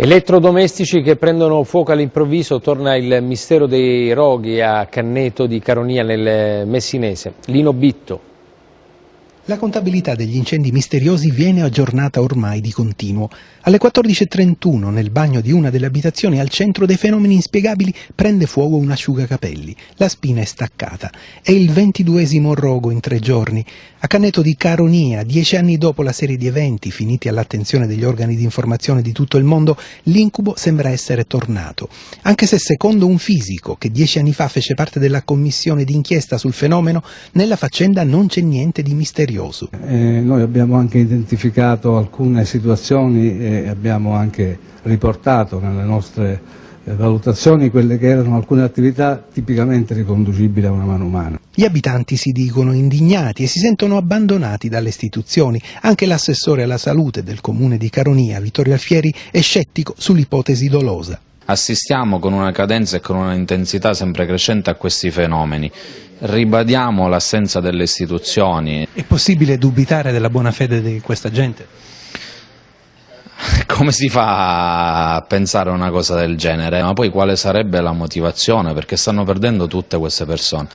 Elettrodomestici che prendono fuoco all'improvviso, torna il mistero dei roghi a Canneto di Caronia nel Messinese. Lino Bitto. La contabilità degli incendi misteriosi viene aggiornata ormai di continuo. Alle 14.31 nel bagno di una delle abitazioni al centro dei fenomeni inspiegabili prende fuoco un asciugacapelli. La spina è staccata. È il ventiduesimo rogo in tre giorni. A Canneto di Caronia, dieci anni dopo la serie di eventi finiti all'attenzione degli organi di informazione di tutto il mondo, l'incubo sembra essere tornato. Anche se secondo un fisico che dieci anni fa fece parte della commissione d'inchiesta sul fenomeno, nella faccenda non c'è niente di misterioso misterioso. Eh, noi abbiamo anche identificato alcune situazioni e abbiamo anche riportato nelle nostre eh, valutazioni quelle che erano alcune attività tipicamente riconducibili a una mano umana. Gli abitanti si dicono indignati e si sentono abbandonati dalle istituzioni. Anche l'assessore alla salute del comune di Caronia, Vittorio Alfieri, è scettico sull'ipotesi dolosa assistiamo con una cadenza e con una intensità sempre crescente a questi fenomeni. Ribadiamo l'assenza delle istituzioni. È possibile dubitare della buona fede di questa gente? Come si fa a pensare a una cosa del genere? Ma poi quale sarebbe la motivazione? Perché stanno perdendo tutte queste persone.